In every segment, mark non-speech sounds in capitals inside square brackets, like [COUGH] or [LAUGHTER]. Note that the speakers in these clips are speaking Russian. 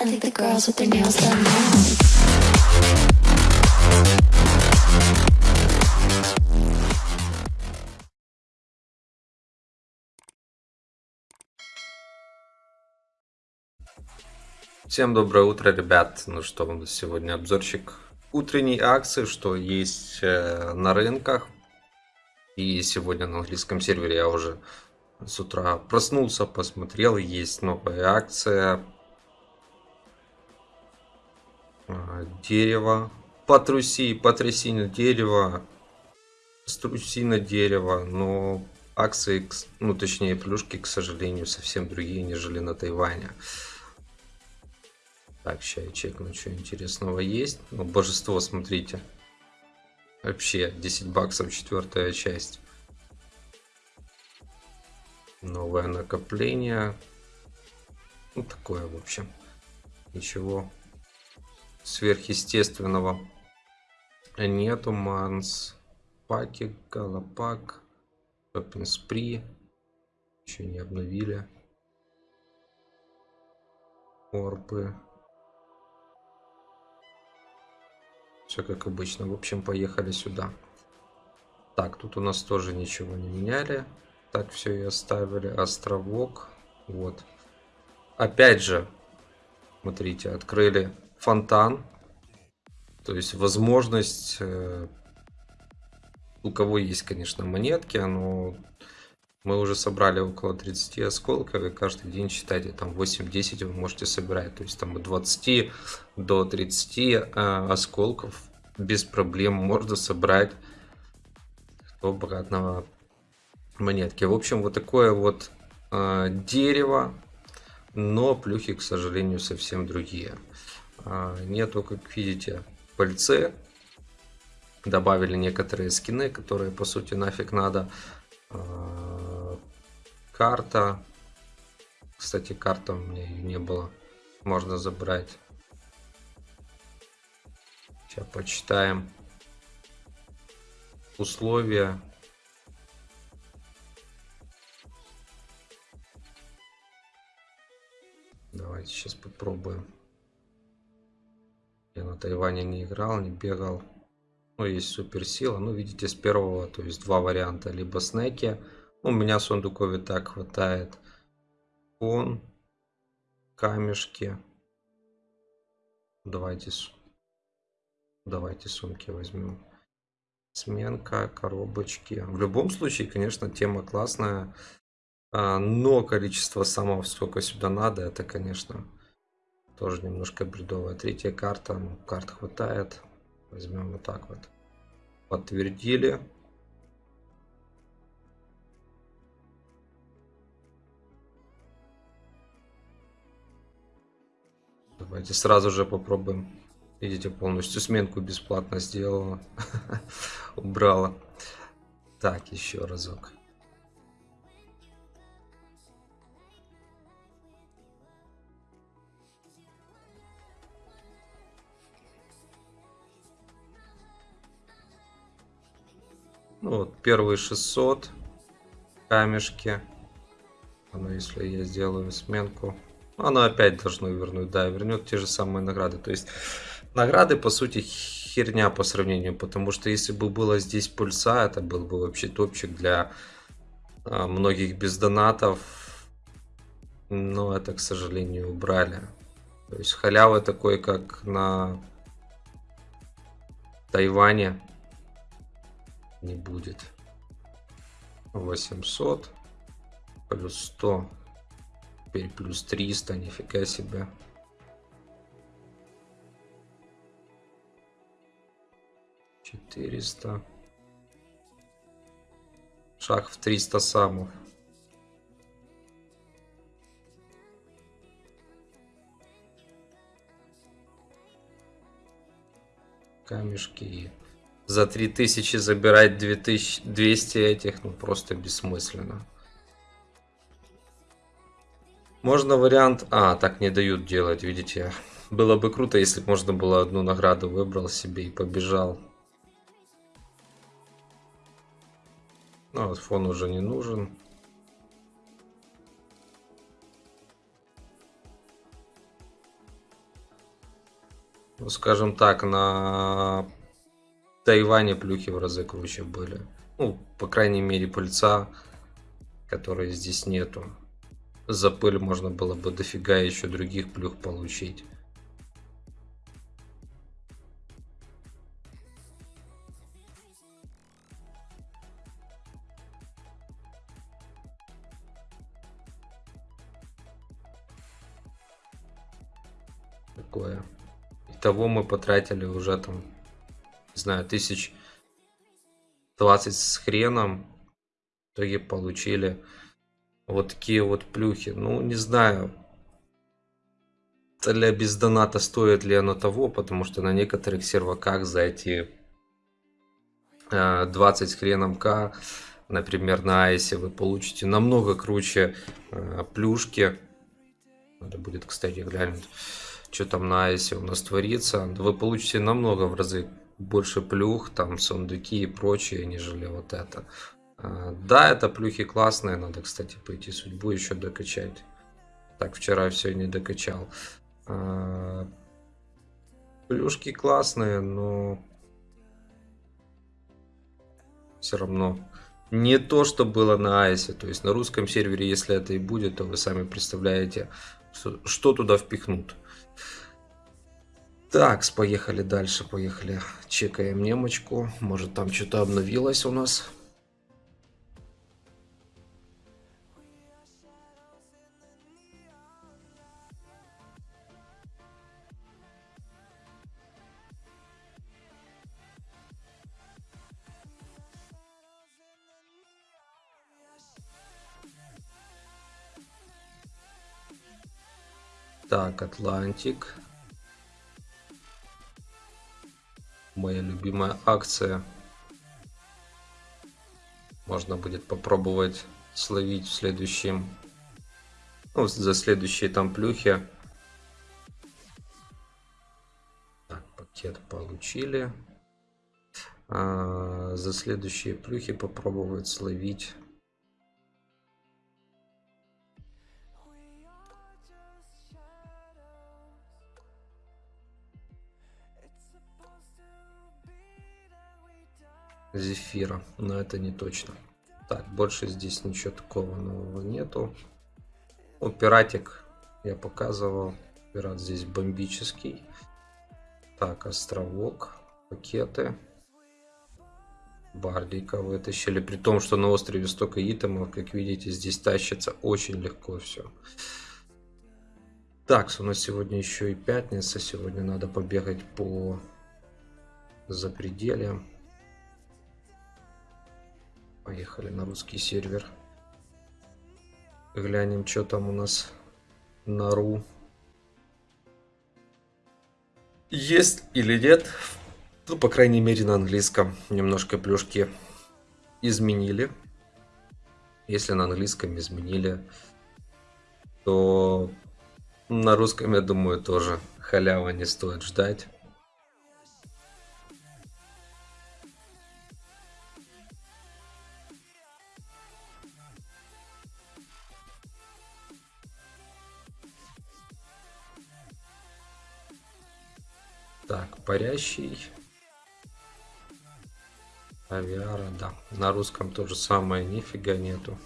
I think the girls with their nails done now. Всем доброе утро, ребят. Ну что, у нас сегодня обзорчик утренней акции, что есть э, на рынках. И сегодня на английском сервере я уже с утра проснулся, посмотрел, есть новая акция. А, Дерево. Потруси, потряси на дерево. Струси на дерево. Но акции, ну точнее плюшки, к сожалению, совсем другие, нежели на Тайване. Так, сейчас я чекну, что интересного есть. Ну, божество, смотрите. Вообще, 10 баксов, четвертая часть. Новое накопление. Ну, такое, в общем. Ничего сверхъестественного нету. Манс, паки, галопак, Шоппинг спри. Еще не обновили. Орпы. Все как обычно. В общем, поехали сюда. Так, тут у нас тоже ничего не меняли. Так все и оставили. Островок. Вот. Опять же, смотрите, открыли фонтан. То есть возможность... э, у кого есть, конечно, монетки, но мы уже собрали около 30 осколков, и каждый день, считайте, там 8-10 вы можете собирать. То есть там от 20 до 30 э, осколков без проблем можно собрать обратного монетки. В общем, вот такое вот э, дерево, но плюхи, к сожалению, совсем другие. А, нету, как видите, пыльцы. Добавили некоторые скины, которые, по сути, нафиг надо. А, карта. Кстати, карта у меня ее не было. Можно забрать. Сейчас почитаем. Условия. Давайте сейчас попробуем. Я на Тайване не играл, не бегал. Ну, есть суперсила. Ну, видите, с первого, то есть два варианта. Либо снеки. Ну, у меня сундукови так хватает. Фон. Камешки. Давайте, давайте сумки возьмем. Сменка, коробочки. В любом случае, конечно, тема классная. А, но количество самого, сколько сюда надо, это, конечно, тоже немножко бредовая. Третья карта, ну, карт хватает. Возьмем вот так вот. Подтвердили. Давайте сразу же попробуем. Видите, полностью сменку бесплатно сделала. [LAUGHS] Убрала. Так, еще разок. Ну вот, первые 600 камешки. Ну, если я сделаю сменку, оно опять должно вернуть. Да, вернет те же самые награды. То есть, награды, по сути, херня по сравнению. Потому что если бы было здесь пульса, это был бы вообще топчик для а, многих без донатов. Но это, к сожалению, убрали. То есть, халявы такой, как на Тайване не будет. 800 плюс 100 теперь плюс 300 нифига себе. четыреста. Шаг в 300 самов камешки за 3000 забирать 2200 этих, ну просто бессмысленно. Можно вариант... А, так не дают делать, видите. Было бы круто, если бы можно было одну награду выбрал себе и побежал. Ну, вот фон уже не нужен. Ну, скажем так, на Тайване плюхи в разы круче были. Ну, по крайней мере, пыльца, которой здесь нету. За пыль можно было бы дофига еще других плюх получить. Такое. Итого мы потратили уже там, не знаю, тысяч 20 с хреном. В итоге получили вот такие вот плюхи. Ну, не знаю, для без доната стоит ли оно того, потому что на некоторых серваках за эти 20 с хреном к, например, на айсе вы получите намного круче э, плюшки. Надо будет, кстати, глянуть что там на айсе у нас творится, вы получите намного в разы больше плюх, там сундуки и прочее, нежели вот это. А, да, это плюхи классные, надо, кстати, пойти судьбу еще докачать. Так, вчера все не докачал. А, плюшки классные, но все равно не то, что было на Айсе. То есть на русском сервере, если это и будет, то вы сами представляете, что туда впихнут. Так, поехали дальше, поехали. Чекаем немочку. Может там что-то обновилось у нас. Так, Атлантик. Моя любимая акция. Можно будет попробовать словить в следующем, ну, за следующие там плюхи. Так, пакет получили. А, за следующие плюхи попробовать словить зефира, но это не точно. Так, больше здесь ничего такого нового нету. Ну, пиратик я показывал. Пират здесь бомбический. Так, островок, пакеты. Бардика вытащили. При том, что на острове столько итемов, как видите, здесь тащится очень легко все. Так, у нас сегодня еще и пятница. Сегодня надо побегать по запредельям. Поехали на русский сервер. Глянем, что там у нас на ру. Есть или нет? Ну, по крайней мере, на английском немножко плюшки изменили. Если на английском изменили, то на русском, я думаю, тоже халява не стоит ждать. Так, парящий. Авиара, да. На русском то же самое, нифига нету.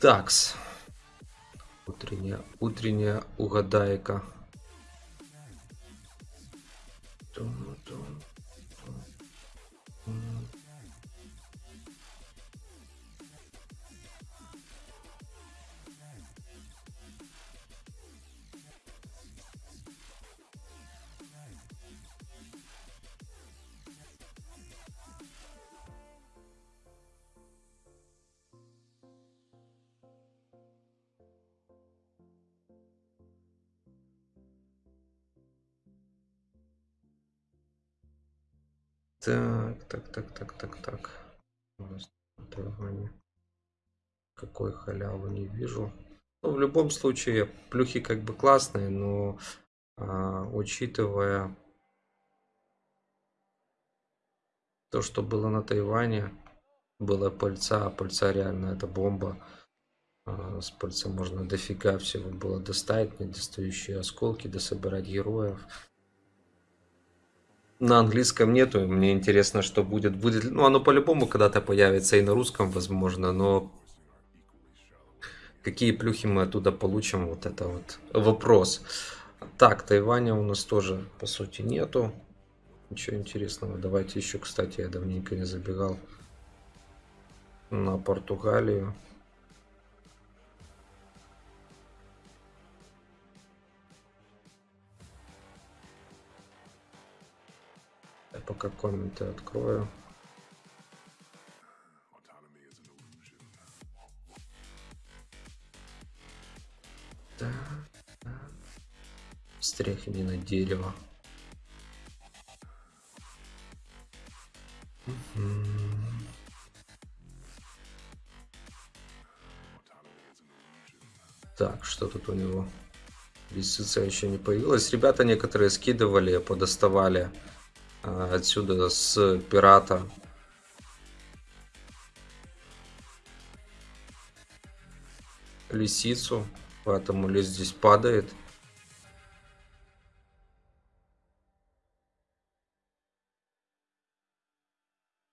Такс. Утренняя, утренняя угадайка. Так, так, так, так, так, так. У нас Какой халявы не вижу. Ну, в любом случае, плюхи как бы классные, но а, учитывая то, что было на Тайване, было пыльца, а пыльца реально это бомба. А, С пальца можно дофига всего было достать, недостающие осколки, дособирать героев. На английском нету, мне интересно, что будет. будет ну, оно по-любому когда-то появится и на русском, возможно, но какие плюхи мы оттуда получим, вот это вот вопрос. Так, Тайваня у нас тоже, по сути, нету. Ничего интересного. Давайте еще, кстати, я давненько не забегал на Португалию. Пока комменты открою. Да, да. Стряхни на дерево. Так, что тут у него? Лисица еще не появилась. Ребята некоторые скидывали, подоставали отсюда с пирата. Лисицу, поэтому лис здесь падает.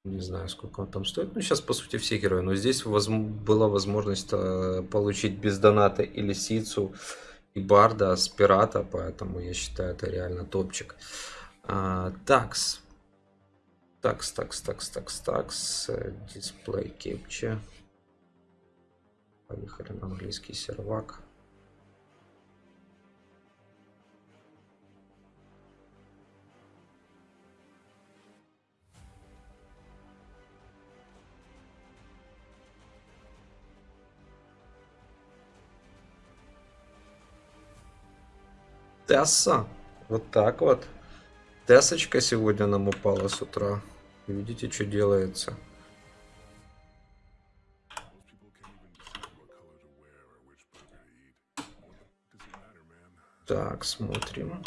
Не знаю, сколько он там стоит. Ну, сейчас, по сути, все герои. Но здесь возм- была возможность э, получить без доната и лисицу, и барда с пирата. Поэтому я считаю, это реально топчик. А, такс. Такс, такс, такс, такс, такс. Дисплей кепче. Поехали на английский сервак. Тесса. Вот так вот. Тессочка сегодня нам упала с утра. Видите, что делается. Так, смотрим.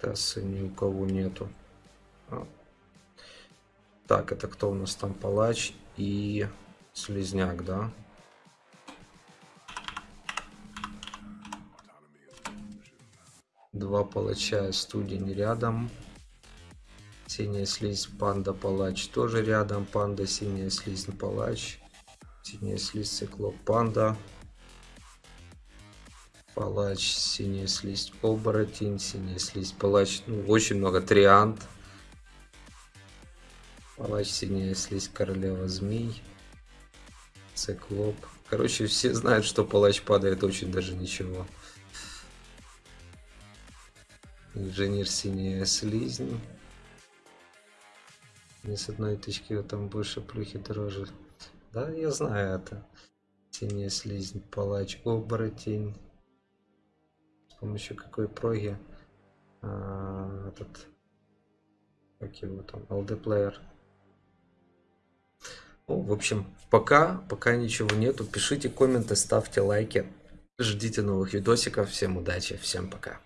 Тессы ни у кого нету. А. Так, это кто у нас там? Палач и Слизняк, да? Два палача, студень рядом. Синяя слизь, панда, палач тоже рядом. Панда, синяя слизь, палач. Синяя слизь, циклоп, панда. Палач, синяя слизь, оборотень. Синяя слизь, палач. Ну, очень много. Триант. Палач, синяя слизь, королева змей. Циклоп. Короче, все знают, что палач падает очень даже ничего. Инженер синяя слизнь. Не с одной тычки а там больше плюхи дороже. Да, я знаю это. Синяя слизнь, палач, оборотень. С помощью какой проги а, этот как его там, LD Player. Ну, в общем, пока, пока ничего нету. Пишите комменты, ставьте лайки. Ждите новых видосиков. Всем удачи, всем пока.